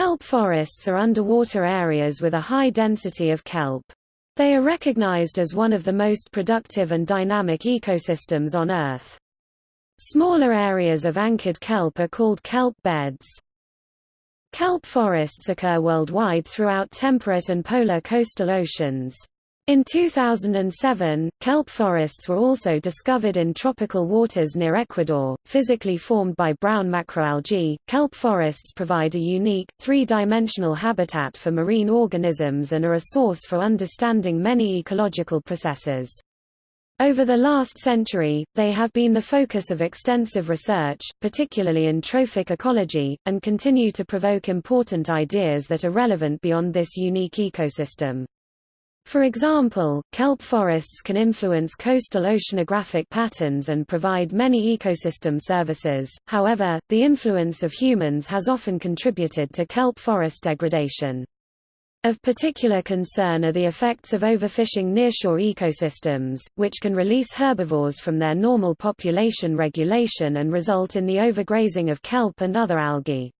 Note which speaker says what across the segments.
Speaker 1: Kelp forests are underwater areas with a high density of kelp. They are recognized as one of the most productive and dynamic ecosystems on Earth. Smaller areas of anchored kelp are called kelp beds. Kelp forests occur worldwide throughout temperate and polar coastal oceans. In 2007, kelp forests were also discovered in tropical waters near Ecuador, physically formed by brown macroalgae. Kelp forests provide a unique, three-dimensional habitat for marine organisms and are a source for understanding many ecological processes. Over the last century, they have been the focus of extensive research, particularly in trophic ecology, and continue to provoke important ideas that are relevant beyond this unique ecosystem. For example, kelp forests can influence coastal oceanographic patterns and provide many ecosystem services, however, the influence of humans has often contributed to kelp forest degradation. Of particular concern are the effects of overfishing nearshore ecosystems, which can release herbivores from their normal population regulation and result in the overgrazing of kelp and other algae.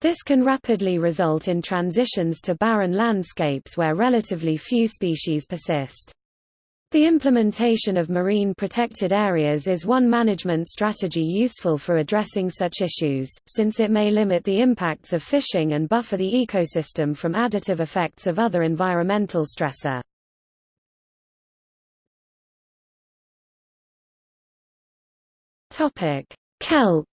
Speaker 1: This can rapidly result in transitions to barren landscapes where relatively few species persist. The implementation of marine protected areas is one management strategy useful for addressing such issues, since it may limit the impacts of fishing and buffer the ecosystem from additive effects of other environmental stressor. Kelp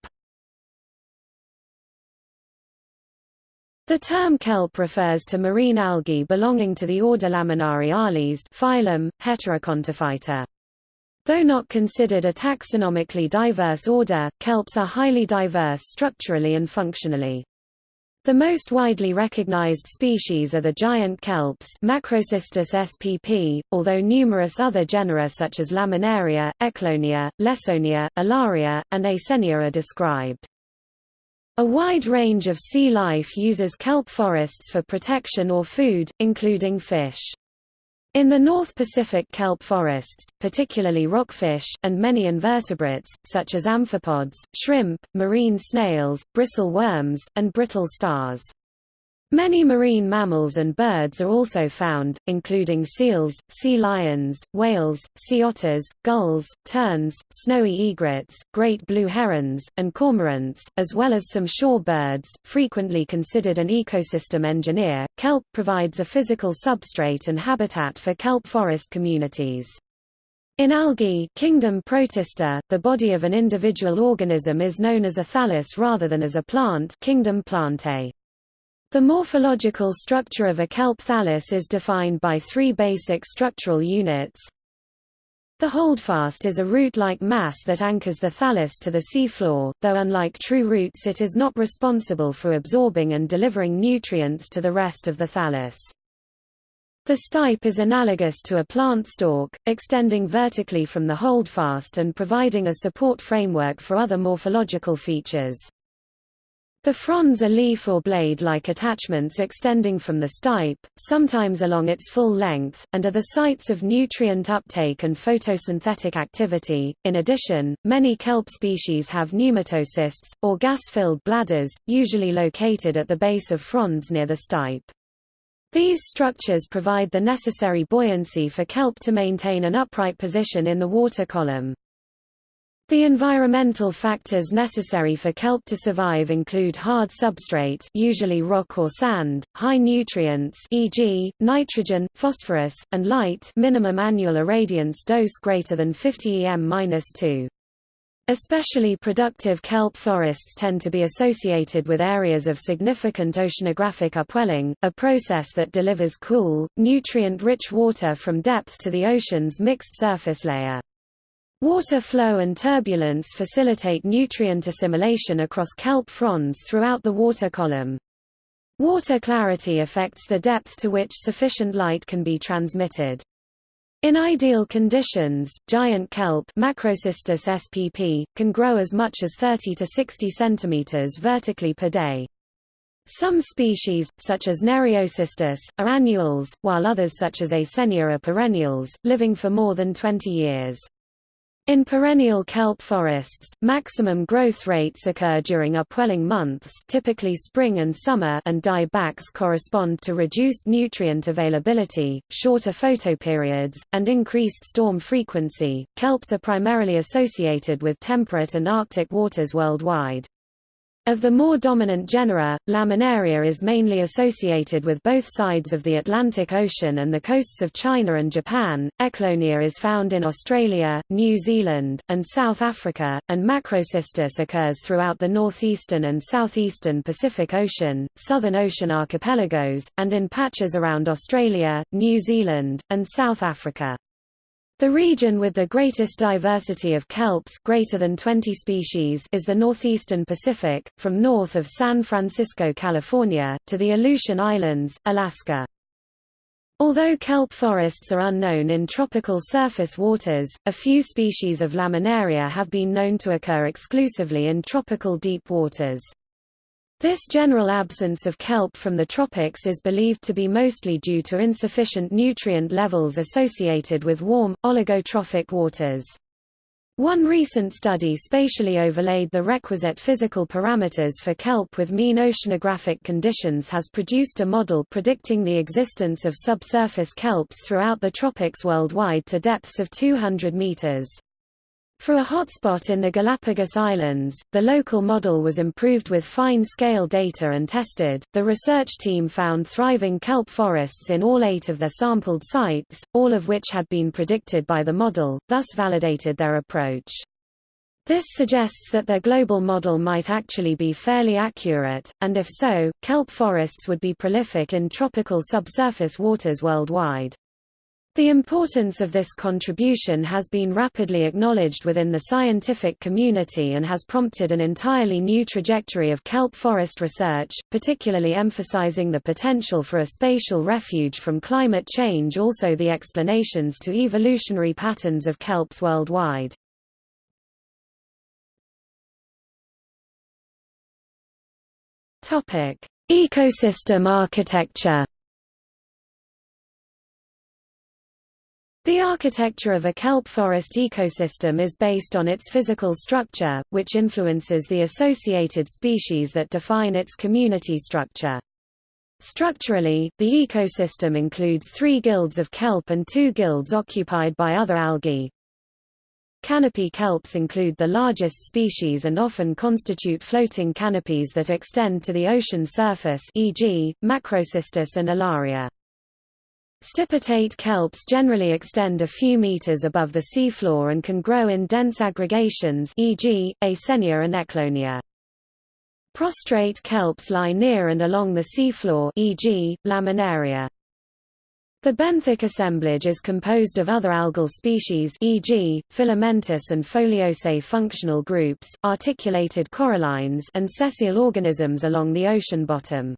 Speaker 1: The term kelp refers to marine algae belonging to the order Laminariales phylum, Heterokontophyta. Though not considered a taxonomically diverse order, kelps are highly diverse structurally and functionally. The most widely recognized species are the giant kelps Macrocystis spp, although numerous other genera such as Laminaria, Ecklonia, Lessonia, Alaria, and Eisenia are described. A wide range of sea life uses kelp forests for protection or food, including fish. In the North Pacific kelp forests, particularly rockfish, and many invertebrates, such as amphipods, shrimp, marine snails, bristle worms, and brittle stars. Many marine mammals and birds are also found, including seals, sea lions, whales, sea otters, gulls, terns, snowy egrets, great blue herons, and cormorants, as well as some shore birds. Frequently considered an ecosystem engineer, kelp provides a physical substrate and habitat for kelp forest communities. In algae kingdom Protista, the body of an individual organism is known as a thallus rather than as a plant kingdom Plantae. The morphological structure of a kelp thallus is defined by three basic structural units. The holdfast is a root-like mass that anchors the thallus to the seafloor, though unlike true roots it is not responsible for absorbing and delivering nutrients to the rest of the thallus. The stipe is analogous to a plant stalk, extending vertically from the holdfast and providing a support framework for other morphological features. The fronds are leaf or blade-like attachments extending from the stipe, sometimes along its full length, and are the sites of nutrient uptake and photosynthetic activity. In addition, many kelp species have pneumatocysts, or gas-filled bladders, usually located at the base of fronds near the stipe. These structures provide the necessary buoyancy for kelp to maintain an upright position in the water column. The environmental factors necessary for kelp to survive include hard substrate usually rock or sand, high nutrients e.g., nitrogen, phosphorus, and light minimum annual irradiance dose greater than 50 em-2. Especially productive kelp forests tend to be associated with areas of significant oceanographic upwelling, a process that delivers cool, nutrient-rich water from depth to the ocean's mixed surface layer. Water flow and turbulence facilitate nutrient assimilation across kelp fronds throughout the water column. Water clarity affects the depth to which sufficient light can be transmitted. In ideal conditions, giant kelp Macrocystis spp, can grow as much as 30 to 60 cm vertically per day. Some species, such as Nereocystis, are annuals, while others such as Eisenia are perennials, living for more than 20 years. In perennial kelp forests, maximum growth rates occur during upwelling months typically spring and summer and diebacks correspond to reduced nutrient availability, shorter photoperiods, and increased storm frequency. Kelps are primarily associated with temperate and arctic waters worldwide. Of the more dominant genera, Laminaria is mainly associated with both sides of the Atlantic Ocean and the coasts of China and Japan. Ecklonia is found in Australia, New Zealand, and South Africa, and Macrocystis occurs throughout the northeastern and southeastern Pacific Ocean, Southern Ocean archipelagos, and in patches around Australia, New Zealand, and South Africa. The region with the greatest diversity of kelps greater than 20 species is the northeastern Pacific, from north of San Francisco, California, to the Aleutian Islands, Alaska. Although kelp forests are unknown in tropical surface waters, a few species of laminaria have been known to occur exclusively in tropical deep waters. This general absence of kelp from the tropics is believed to be mostly due to insufficient nutrient levels associated with warm, oligotrophic waters. One recent study spatially overlaid the requisite physical parameters for kelp with mean oceanographic conditions has produced a model predicting the existence of subsurface kelps throughout the tropics worldwide to depths of 200 meters. For a hotspot in the Galapagos Islands, the local model was improved with fine-scale data and tested. The research team found thriving kelp forests in all eight of their sampled sites, all of which had been predicted by the model, thus validated their approach. This suggests that their global model might actually be fairly accurate, and if so, kelp forests would be prolific in tropical subsurface waters worldwide. The importance of this contribution has been rapidly acknowledged within the scientific community and has prompted an entirely new trajectory of kelp forest research, particularly emphasizing the potential for a spatial refuge from climate change also the explanations to evolutionary patterns of kelps worldwide. Ecosystem architecture The architecture of a kelp forest ecosystem is based on its physical structure, which influences the associated species that define its community structure. Structurally, the ecosystem includes three guilds of kelp and two guilds occupied by other algae. Canopy kelps include the largest species and often constitute floating canopies that extend to the ocean surface e.g., Macrocystis and Alaria. Stipitate kelps generally extend a few meters above the seafloor and can grow in dense aggregations e.g., Eisenia and Ecklonia. Prostrate kelps lie near and along the seafloor e.g., Laminaria. The benthic assemblage is composed of other algal species e.g., filamentous and foliose functional groups, articulated corallines and sessile organisms along the ocean bottom.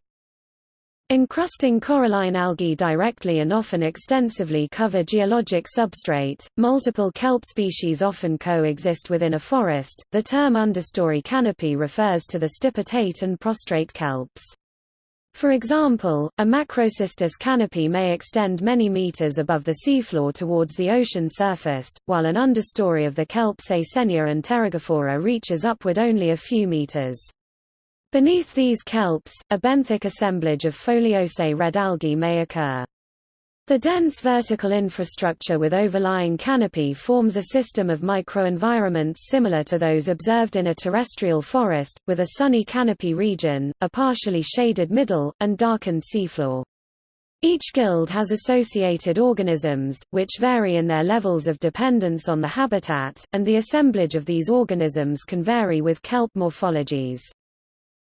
Speaker 1: Encrusting coralline algae directly and often extensively cover geologic substrate. Multiple kelp species often coexist within a forest. The term understory canopy refers to the stipitate and prostrate kelps. For example, a macrocystis canopy may extend many meters above the seafloor towards the ocean surface, while an understory of the kelps Eisenia and Pterygophora reaches upward only a few meters. Beneath these kelps, a benthic assemblage of foliose red algae may occur. The dense vertical infrastructure with overlying canopy forms a system of microenvironments similar to those observed in a terrestrial forest, with a sunny canopy region, a partially shaded middle, and darkened seafloor. Each guild has associated organisms, which vary in their levels of dependence on the habitat, and the assemblage of these organisms can vary with kelp morphologies.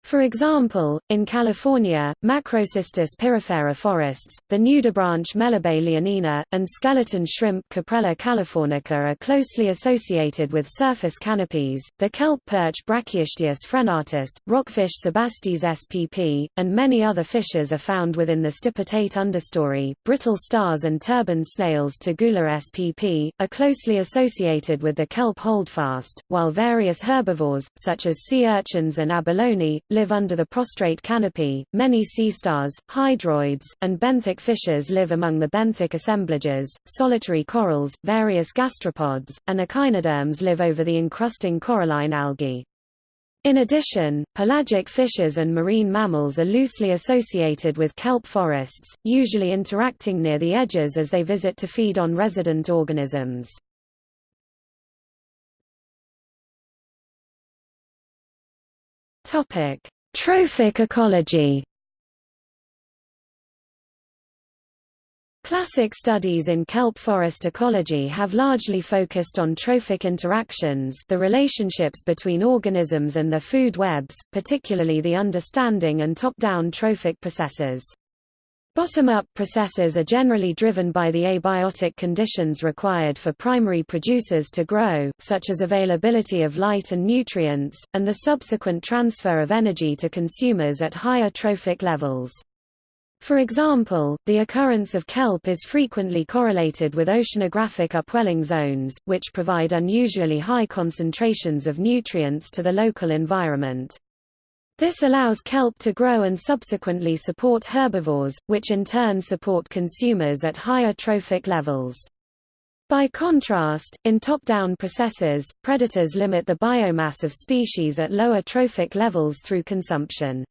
Speaker 1: For example, in California, Macrocystis pyrifera forests, the nudibranch leonina, and skeleton shrimp Caprella californica are closely associated with surface canopies. The kelp perch Brachyistius frenatus, rockfish Sebastes spp, and many other fishes are found within the stipitate understory. Brittle stars and turban snails Tegula spp, are closely associated with the kelp holdfast, while various herbivores, such as sea urchins and abalone, live under the prostrate canopy. Many sea stars, hydroids, and benthic fishes live among the benthic assemblages. Solitary corals, various gastropods, and echinoderms live over the encrusting coralline algae. In addition, pelagic fishes and marine mammals are loosely associated with kelp forests, usually interacting near the edges as they visit to feed on resident organisms. Trophic ecology Classic studies in kelp forest ecology have largely focused on trophic interactions the relationships between organisms and their food webs, particularly the understanding and top-down trophic processes. Bottom-up processes are generally driven by the abiotic conditions required for primary producers to grow, such as availability of light and nutrients, and the subsequent transfer of energy to consumers at higher trophic levels. For example, the occurrence of kelp is frequently correlated with oceanographic upwelling zones, which provide unusually high concentrations of nutrients to the local environment. This allows kelp to grow and subsequently support herbivores, which in turn support consumers at higher trophic levels. By contrast, in top-down processes, predators limit the biomass of species at lower trophic levels through consumption.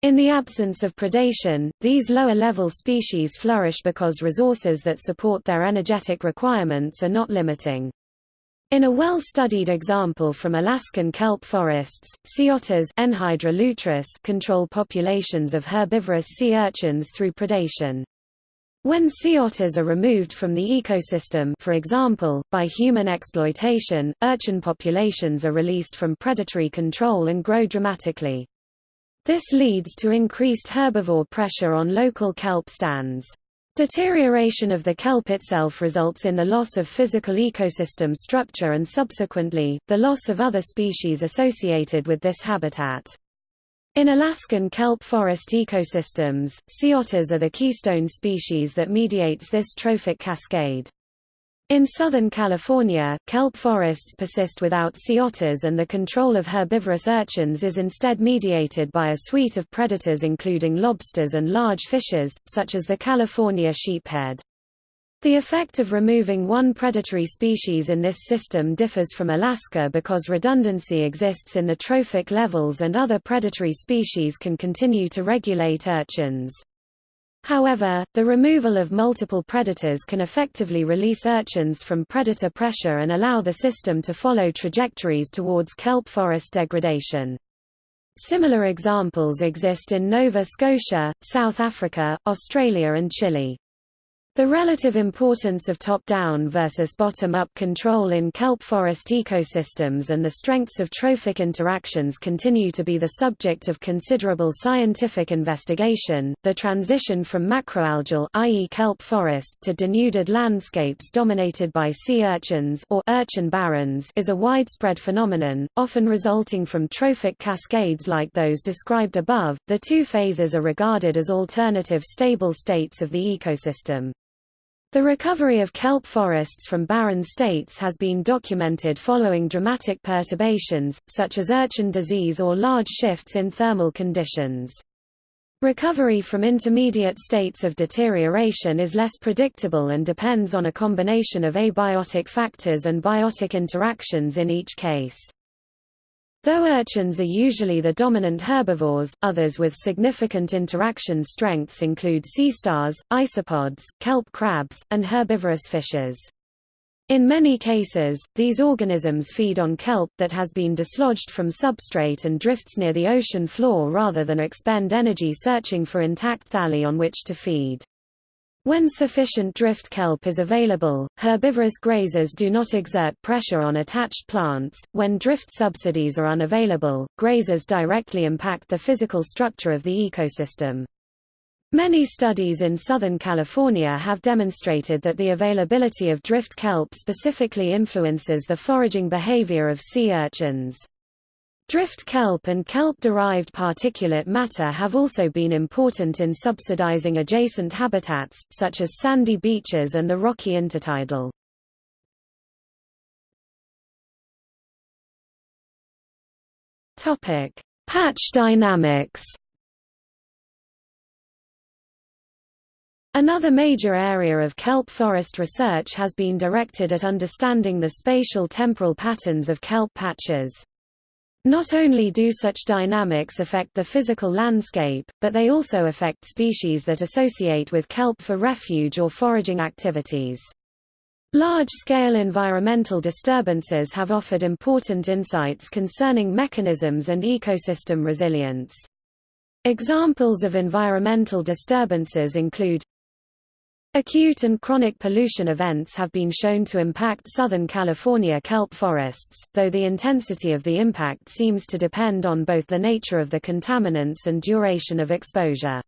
Speaker 1: In the absence of predation, these lower-level species flourish because resources that support their energetic requirements are not limiting. In a well-studied example from Alaskan kelp forests, sea otters control populations of herbivorous sea urchins through predation. When sea otters are removed from the ecosystem for example, by human exploitation, urchin populations are released from predatory control and grow dramatically. This leads to increased herbivore pressure on local kelp stands. Deterioration of the kelp itself results in the loss of physical ecosystem structure and subsequently, the loss of other species associated with this habitat. In Alaskan kelp forest ecosystems, sea otters are the keystone species that mediates this trophic cascade. In Southern California, kelp forests persist without sea otters and the control of herbivorous urchins is instead mediated by a suite of predators including lobsters and large fishes, such as the California sheephead. The effect of removing one predatory species in this system differs from Alaska because redundancy exists in the trophic levels and other predatory species can continue to regulate urchins. However, the removal of multiple predators can effectively release urchins from predator pressure and allow the system to follow trajectories towards kelp forest degradation. Similar examples exist in Nova Scotia, South Africa, Australia and Chile. The relative importance of top-down versus bottom-up control in kelp forest ecosystems and the strengths of trophic interactions continue to be the subject of considerable scientific investigation. The transition from macroalgal, i.e., kelp forest, to denuded landscapes dominated by sea urchins or urchin barrens is a widespread phenomenon, often resulting from trophic cascades like those described above. The two phases are regarded as alternative stable states of the ecosystem. The recovery of kelp forests from barren states has been documented following dramatic perturbations, such as urchin disease or large shifts in thermal conditions. Recovery from intermediate states of deterioration is less predictable and depends on a combination of abiotic factors and biotic interactions in each case. Though urchins are usually the dominant herbivores, others with significant interaction strengths include sea stars, isopods, kelp crabs, and herbivorous fishes. In many cases, these organisms feed on kelp that has been dislodged from substrate and drifts near the ocean floor rather than expend energy searching for intact thalli on which to feed. When sufficient drift kelp is available, herbivorous grazers do not exert pressure on attached plants. When drift subsidies are unavailable, grazers directly impact the physical structure of the ecosystem. Many studies in Southern California have demonstrated that the availability of drift kelp specifically influences the foraging behavior of sea urchins. Drift kelp and kelp-derived particulate matter have also been important in subsidizing adjacent habitats, such as sandy beaches and the rocky intertidal. Patch dynamics Another major area of kelp forest research has been directed at understanding the spatial temporal patterns of kelp patches. Not only do such dynamics affect the physical landscape, but they also affect species that associate with kelp for refuge or foraging activities. Large-scale environmental disturbances have offered important insights concerning mechanisms and ecosystem resilience. Examples of environmental disturbances include Acute and chronic pollution events have been shown to impact Southern California kelp forests, though the intensity of the impact seems to depend on both the nature of the contaminants and duration of exposure.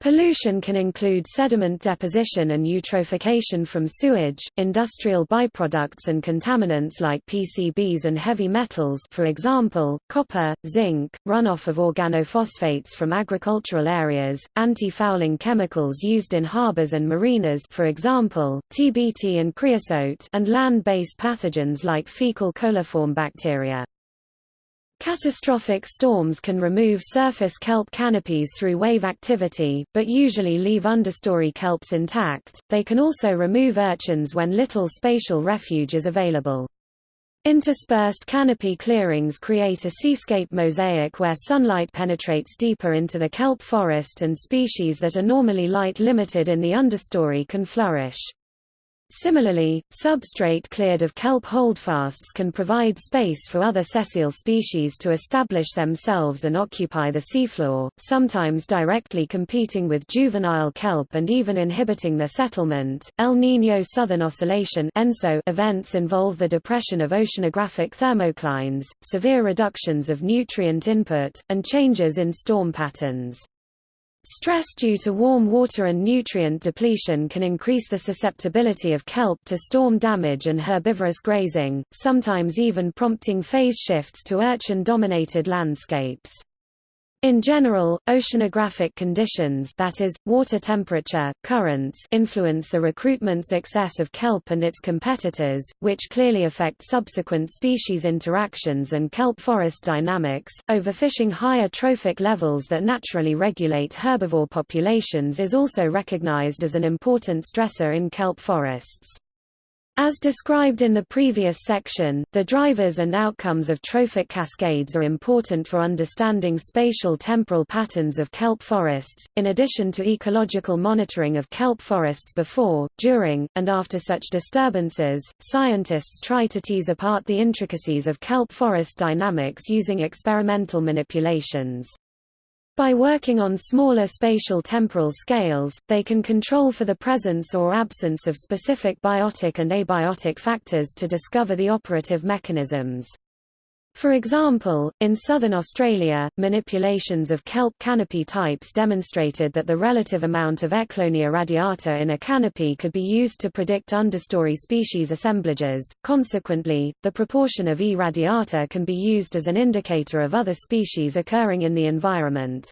Speaker 1: Pollution can include sediment deposition and eutrophication from sewage, industrial byproducts and contaminants like PCBs and heavy metals for example, copper, zinc, runoff of organophosphates from agricultural areas, anti-fouling chemicals used in harbors and marinas for example, TBT and creosote and land-based pathogens like fecal coliform bacteria. Catastrophic storms can remove surface kelp canopies through wave activity, but usually leave understory kelps intact. They can also remove urchins when little spatial refuge is available. Interspersed canopy clearings create a seascape mosaic where sunlight penetrates deeper into the kelp forest and species that are normally light limited in the understory can flourish. Similarly, substrate cleared of kelp holdfasts can provide space for other sessile species to establish themselves and occupy the seafloor, sometimes directly competing with juvenile kelp and even inhibiting their settlement. El Niño Southern Oscillation events involve the depression of oceanographic thermoclines, severe reductions of nutrient input, and changes in storm patterns. Stress due to warm water and nutrient depletion can increase the susceptibility of kelp to storm damage and herbivorous grazing, sometimes even prompting phase shifts to urchin-dominated landscapes. In general, oceanographic conditions that is, water temperature, currents influence the recruitment success of kelp and its competitors, which clearly affect subsequent species interactions and kelp forest dynamics. Overfishing higher trophic levels that naturally regulate herbivore populations is also recognized as an important stressor in kelp forests. As described in the previous section, the drivers and outcomes of trophic cascades are important for understanding spatial temporal patterns of kelp forests, in addition to ecological monitoring of kelp forests before, during, and after such disturbances. Scientists try to tease apart the intricacies of kelp forest dynamics using experimental manipulations. By working on smaller spatial temporal scales, they can control for the presence or absence of specific biotic and abiotic factors to discover the operative mechanisms. For example, in southern Australia, manipulations of kelp canopy types demonstrated that the relative amount of Ecklonia radiata in a canopy could be used to predict understory species assemblages. Consequently, the proportion of E. radiata can be used as an indicator of other species occurring in the environment.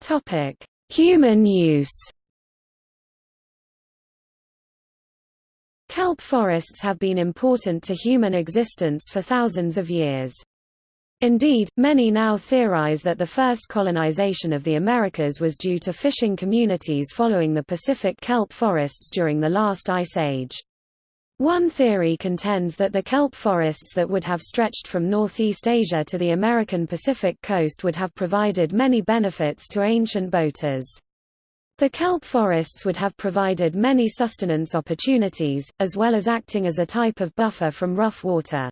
Speaker 1: Topic: Human use. Kelp forests have been important to human existence for thousands of years. Indeed, many now theorize that the first colonization of the Americas was due to fishing communities following the Pacific kelp forests during the last ice age. One theory contends that the kelp forests that would have stretched from Northeast Asia to the American Pacific coast would have provided many benefits to ancient boaters. The kelp forests would have provided many sustenance opportunities, as well as acting as a type of buffer from rough water.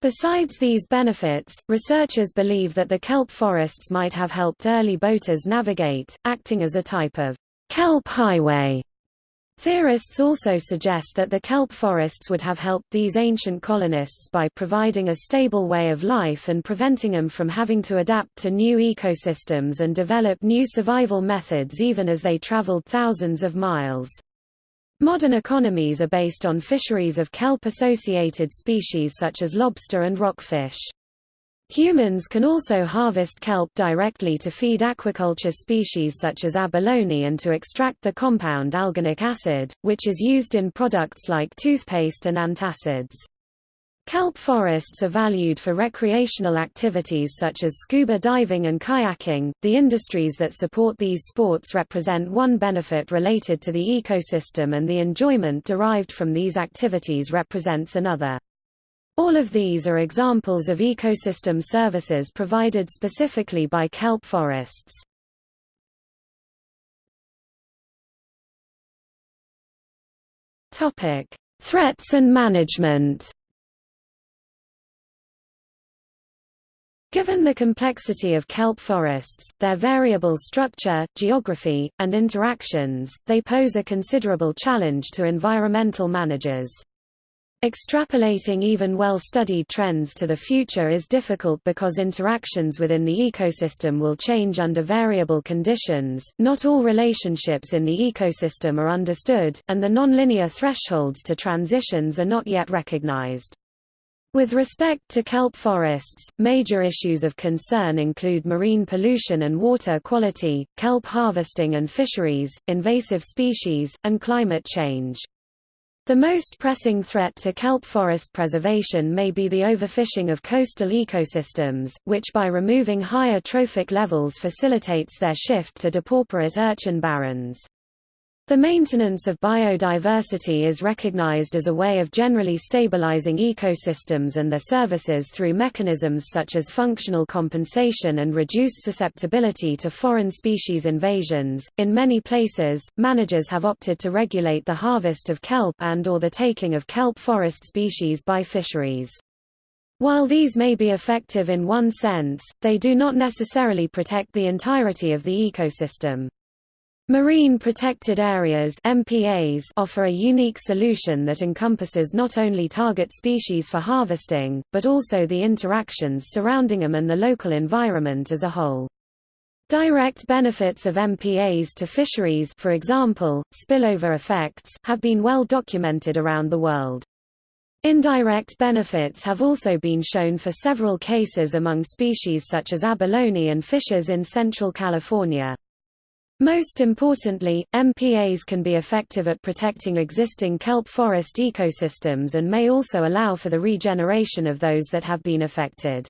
Speaker 1: Besides these benefits, researchers believe that the kelp forests might have helped early boaters navigate, acting as a type of kelp highway. Theorists also suggest that the kelp forests would have helped these ancient colonists by providing a stable way of life and preventing them from having to adapt to new ecosystems and develop new survival methods even as they traveled thousands of miles. Modern economies are based on fisheries of kelp-associated species such as lobster and rockfish. Humans can also harvest kelp directly to feed aquaculture species such as abalone and to extract the compound alginic acid, which is used in products like toothpaste and antacids. Kelp forests are valued for recreational activities such as scuba diving and kayaking. The industries that support these sports represent one benefit related to the ecosystem and the enjoyment derived from these activities represents another. All of these are examples of ecosystem services provided specifically by kelp forests. Topic: Threats and management. Given the complexity of kelp forests, their variable structure, geography, and interactions, they pose a considerable challenge to environmental managers. Extrapolating even well-studied trends to the future is difficult because interactions within the ecosystem will change under variable conditions, not all relationships in the ecosystem are understood, and the nonlinear thresholds to transitions are not yet recognized. With respect to kelp forests, major issues of concern include marine pollution and water quality, kelp harvesting and fisheries, invasive species, and climate change. The most pressing threat to kelp forest preservation may be the overfishing of coastal ecosystems, which by removing higher trophic levels facilitates their shift to depauperate urchin barrens. The maintenance of biodiversity is recognized as a way of generally stabilizing ecosystems and their services through mechanisms such as functional compensation and reduced susceptibility to foreign species invasions. In many places, managers have opted to regulate the harvest of kelp and or the taking of kelp forest species by fisheries. While these may be effective in one sense, they do not necessarily protect the entirety of the ecosystem. Marine Protected Areas MPAs offer a unique solution that encompasses not only target species for harvesting, but also the interactions surrounding them and the local environment as a whole. Direct benefits of MPAs to fisheries for example, spillover effects have been well documented around the world. Indirect benefits have also been shown for several cases among species such as abalone and fishes in central California. Most importantly, MPAs can be effective at protecting existing kelp forest ecosystems and may also allow for the regeneration of those that have been affected.